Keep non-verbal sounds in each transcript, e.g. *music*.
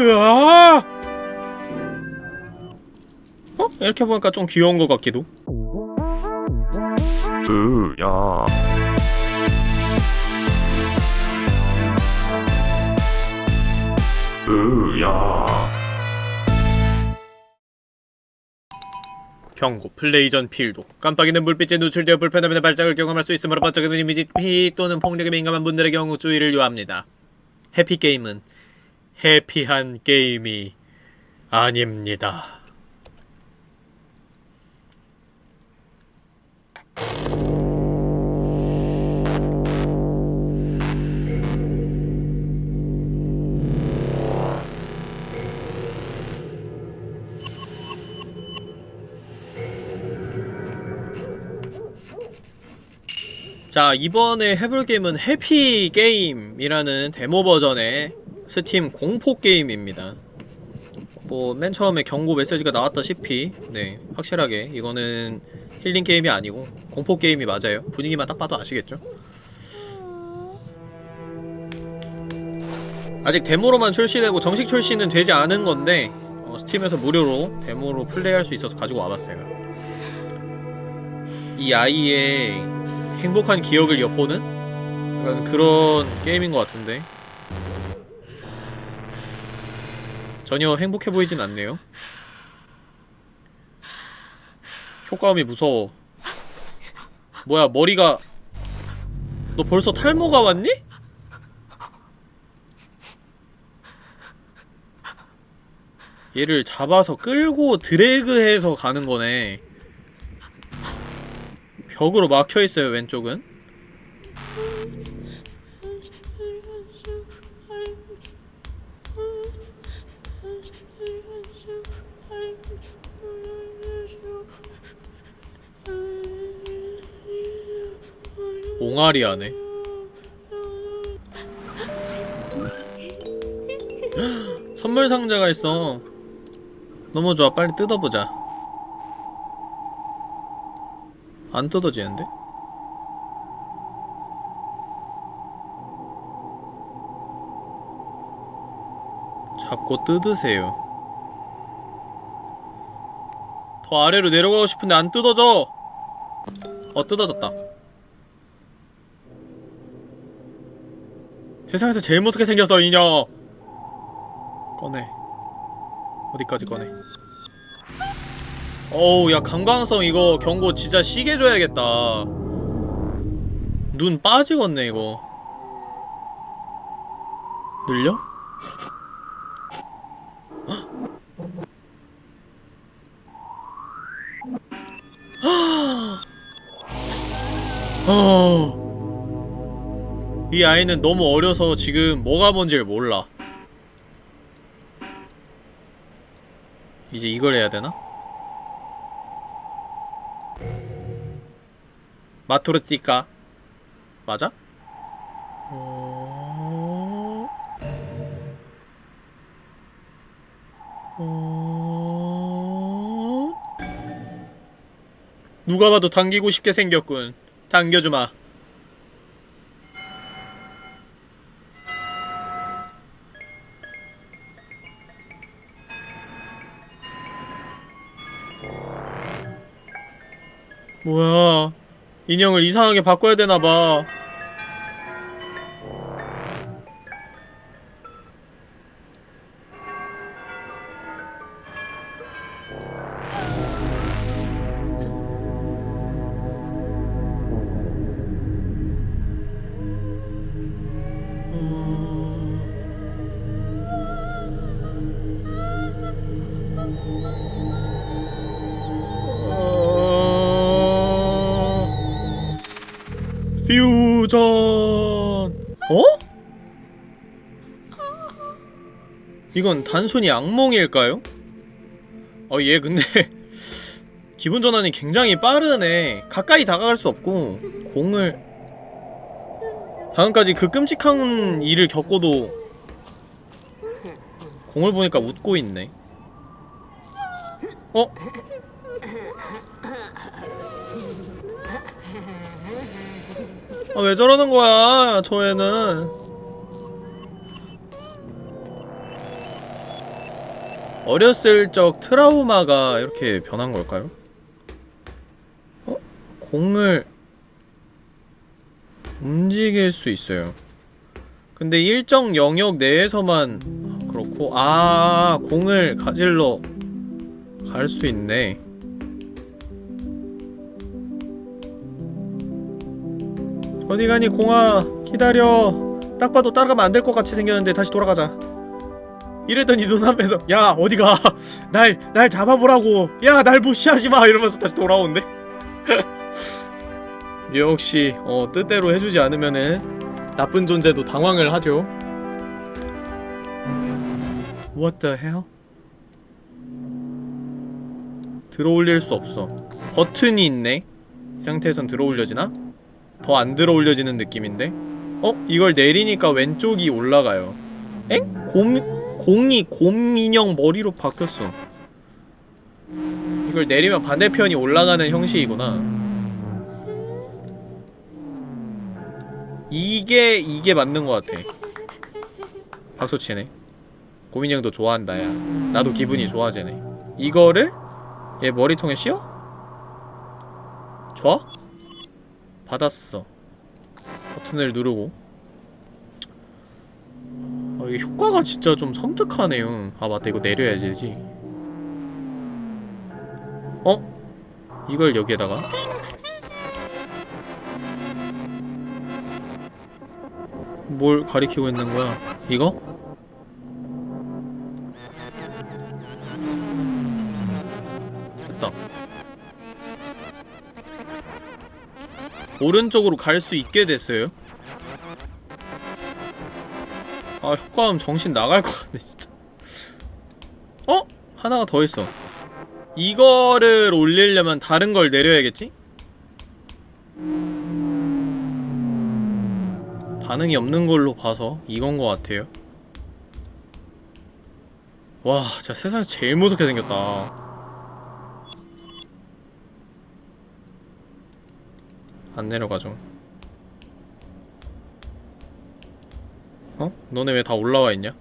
으아! 어? 이렇게 보니까 좀 귀여운 것 같기도. 으야 으야 경고 플레이 전 필독 깜빡이는 불빛에 노출되어 불편함이나 발작을 경험할 수 있으므로 번쩍이는 이미지 피 또는 폭력에 민감한 분들의 경우 주의를 요합니다 해피게임은 해피한 게임이 아닙니다. 자 이번에 해볼 게임은 Happy Game이라는 데모 버전의 스팀 공포 게임입니다. 뭐 맨 처음에 경고 메시지가 나왔다시피 네 확실하게 이거는 힐링 게임이 아니고 공포 게임이 맞아요. 분위기만 딱 봐도 아시겠죠? 아직 데모로만 출시되고 정식 출시는 되지 않은 건데 어, Steam에서 무료로 데모로 플레이할 수 있어서 가지고 와봤어요. 이 아이의 행복한 기억을 엿보는? 그런 게임인 것 같은데 전혀 행복해 보이진 않네요. 효과음이 무서워. 뭐야 머리가 너 벌써 탈모가 왔니? 얘를 잡아서 끌고 드래그해서 가는 거네. 벽으로 막혀있어요 왼쪽은 옹알이 하네. *laughs* 선물 상자가 있어. 너무 좋아. 빨리 뜯어보자. 안 뜯어지는데? 잡고 뜯으세요. 더 아래로 내려가고 싶은데 안 뜯어져. 어 뜯어졌다 세상에서 제일 무섭게 생겼어 이녀 꺼내. 어디까지 꺼내? 어우 야 강광성 이거 경고 진짜 시계 줘야겠다. 눈 빠지겠네 이거. 늘려? *gasps* 어... 이 아이는 너무 어려서 지금 뭐가 뭔지를 몰라 이제 이걸 해야 되나? 마토르티카 맞아? 누가 봐도 당기고 싶게 생겼군 당겨주마 뭐야? 인형을 이상하게 바꿔야 되나봐 퓨전 어? 이건 단순히 악몽일까요? 어 얘 근데 *laughs* 기분 전환이 굉장히 빠르네 가까이 다가갈 수 없고 공을 방금까지 그 끔찍한 일을 겪고도 공을 보니까 웃고 있네 어? 아, 왜 저러는 거야, 저 애는. 어렸을 적 트라우마가 이렇게 변한 걸까요? 어? 공을 움직일 수 있어요. 근데 일정 영역 내에서만 그렇고 아 공을 가질러 갈 수 있네. 어디 가니 공아 기다려. 딱 봐도 따라가면 안 될 것 같이 생겼는데 다시 돌아가자. 이랬더니 눈앞에서 야 어디가 날 날 잡아보라고 야 날 무시하지 마 이러면서 다시 돌아온대. 역시 *laughs* 어 뜻대로 해주지 않으면은 나쁜 존재도 당황을 하죠. What the hell? 들어올릴 수 없어. 버튼이 있네. 이 상태에선 들어올려지나? 더 안 들어 올려지는 느낌인데? 어? 이걸 내리니까 왼쪽이 올라가요. 엥? 곰, 공이 곰인형 머리로 바뀌었어. 이걸 내리면 반대편이 올라가는 형식이구나. 이게 이게 맞는 것 같아. 박수 치네. 고민이 형도 좋아한다 야. 나도 기분이 좋아지네. 이거를 얘 머리통에 씌워? 좋아? 받았어. 버튼을 누르고. 아, 이게 효과가 진짜 좀 섬뜩하네요. 아 맞다 이거 내려야 되지. 어? 이걸 여기에다가 뭘 가리키고 있는 거야? 이거? 오른쪽으로 갈 수 있게 됐어요. 아 효과음 정신 나갈 것 같네 진짜. 어? 하나가 더 있어. 이거를 올리려면 다른 걸 내려야겠지? 반응이 없는 걸로 봐서 이건 것 같아요. 와, 진짜 세상에서 제일 무섭게 생겼다. 안 내려가죠. 어? 너네 왜 다 올라와 있냐?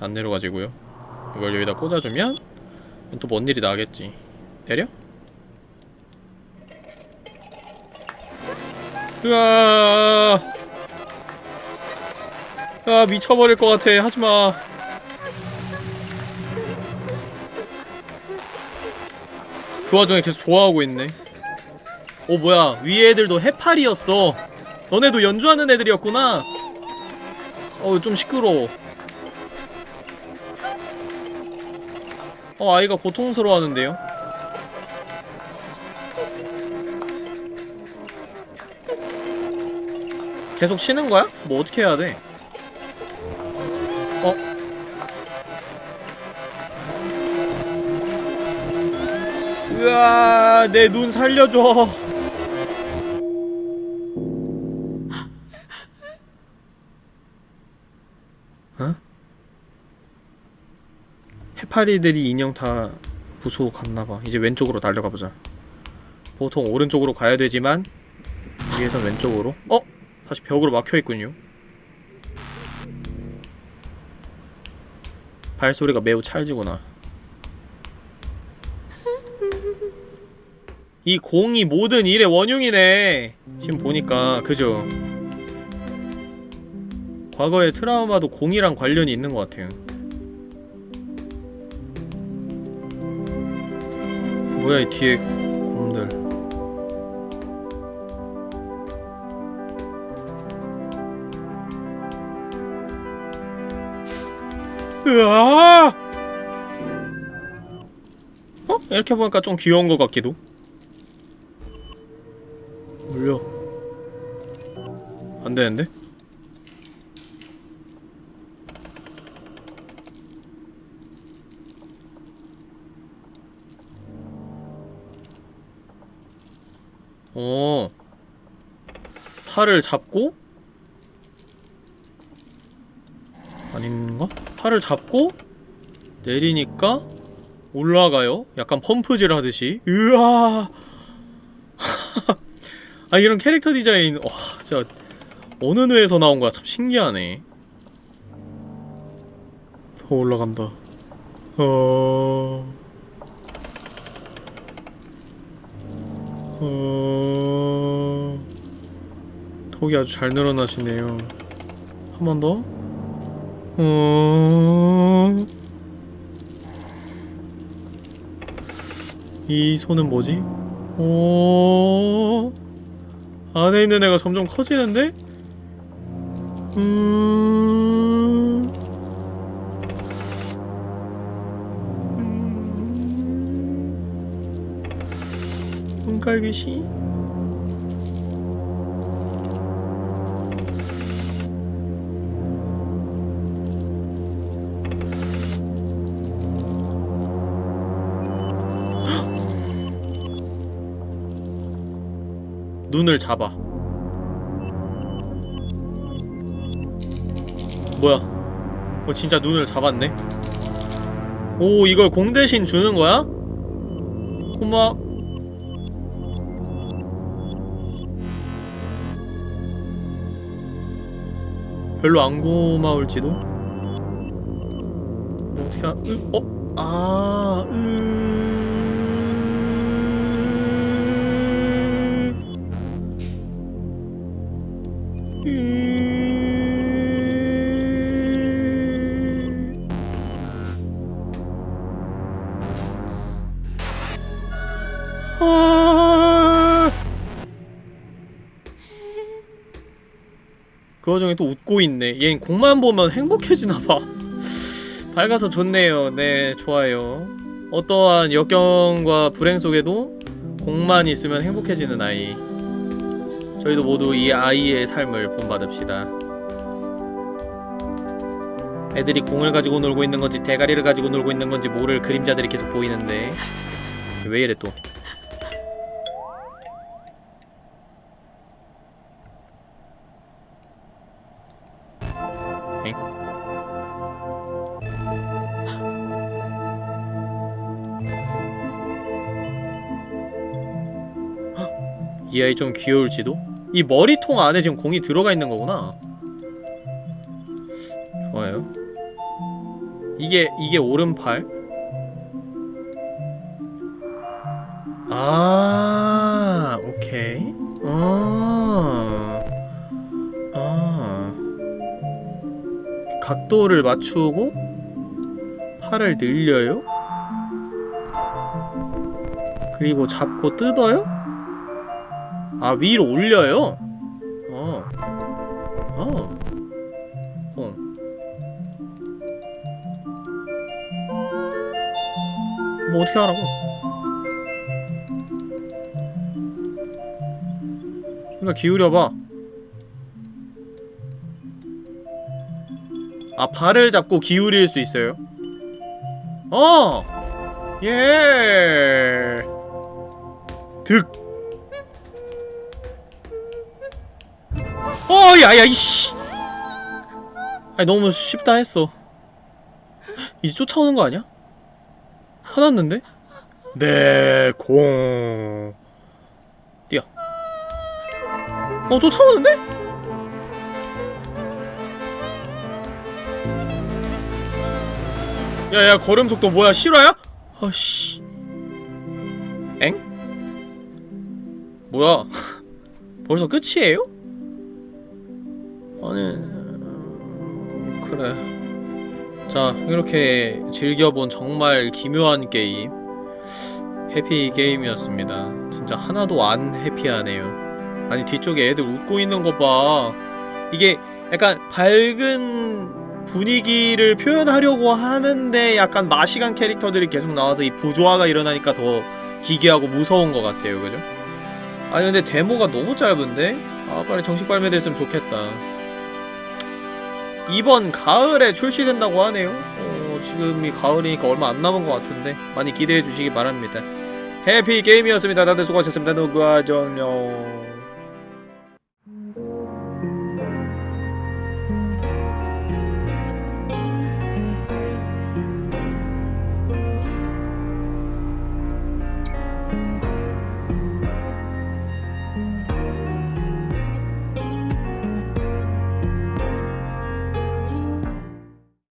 안 내려가지고요. 이걸 여기다 꽂아주면 또 뭔 일이 나겠지. 내려? 으아 아 미쳐버릴 것 같아 하지마 그 와중에 계속 좋아하고 있네 오 뭐야 위에 애들도 해파리였어 너네도 연주하는 애들이었구나 어우 좀 시끄러워 어 아이가 고통스러워하는데요 계속 치는 거야? 뭐 어떻게 해야 돼? 어? 으아, 내 눈 살려줘. 어? 해파리들이 인형 다 부수고 갔나봐. 이제 왼쪽으로 달려가보자. 보통 오른쪽으로 가야 되지만 위에선 왼쪽으로. 어? 다시 벽으로 막혀있군요 발소리가 매우 찰지구나 이 공이 모든 일의 원흉이네 지금 보니까 그죠 과거의 트라우마도 공이랑 관련이 있는 것 같아요 뭐야 이 뒤에 곰들 으아! 어? 이렇게 보니까 좀 귀여운 것 같기도. 물려. 안 되는데? 어. 팔을 잡고 아닌가? 팔을 잡고 내리니까 올라가요? 약간 펌프질 하듯이 으아 *laughs* 아 이런 캐릭터 디자인 와 진짜 어느 뇌에서 나온 거야 참 신기하네 어, 올라간다. 어. 어. 턱이 아주 잘 늘어나시네요. 한 번 더. 어. 이 손은 뭐지? 어. 안에 있는 애가 점점 커지는데? 음. 깔귀시? *gasps* 눈을 잡아. 뭐야? 어 진짜 눈을 잡았네. 오 이걸 공 대신 주는 거야? 고마. 별로 안 고마울지도. 뭐 어떻게 하? 으, 어? 아, 으. 으. 그 와중에 또 웃고 있네. 얘는 공만 보면 행복해지나봐. 밝아서 좋네요. 네, 좋아요. 어떠한 역경과 불행 속에도 공만 있으면 행복해지는 아이. 저희도 모두 이 아이의 삶을 본받읍시다. 애들이 공을 가지고 놀고 있는 건지 대가리를 가지고 놀고 있는 건지 모를 그림자들이 계속 보이는데 왜 이래 또? 이 아이 좀 귀여울지도? 이 머리통 안에 지금 공이 들어가 있는 거구나. 좋아요. 이게 이게 오른팔? 아, 오케이. 아, 아. 각도를 맞추고 팔을 늘려요. 그리고 잡고 뜯어요. 아 위로 올려요. 어. 어. 어. 뭐 어떻게 하라고? 그러니까 기울여봐. 아 발을 잡고 기울일 수 있어요? 어! 예! 득! 어, 야야, 이씨! 아니, 너무 쉽다 했어. 이제 쫓아오는 거 아니야? 화났는데? 네, 공. 뛰어. 어, 쫓아오는데? 야야 걸음 속도 뭐야 실화야? 아씨 엥? 뭐야 벌써 끝이에요? 아니 음, 그래. 자 이렇게 즐겨본 정말 기묘한 게임. 해피 게임이었습니다. 진짜 하나도 안 해피하네요. 아니 뒤쪽에 애들 웃고 있는 거봐. 이게 약간 밝은 분위기를 표현하려고 하는데 약간 마시간 캐릭터들이 계속 나와서 이 부조화가 일어나니까 더 기괴하고 무서운 것 같아요. 그죠? 아니 근데 데모가 너무 짧은데? 아 빨리 정식 발매됐으면 좋겠다 이번 가을에 출시된다고 하네요. 어, 지금이 가을이니까 얼마 안 남은 것 같은데 많이 기대해 주시기 바랍니다. 해피 게임이었습니다. 다들 수고하셨습니다. 누구와 정녕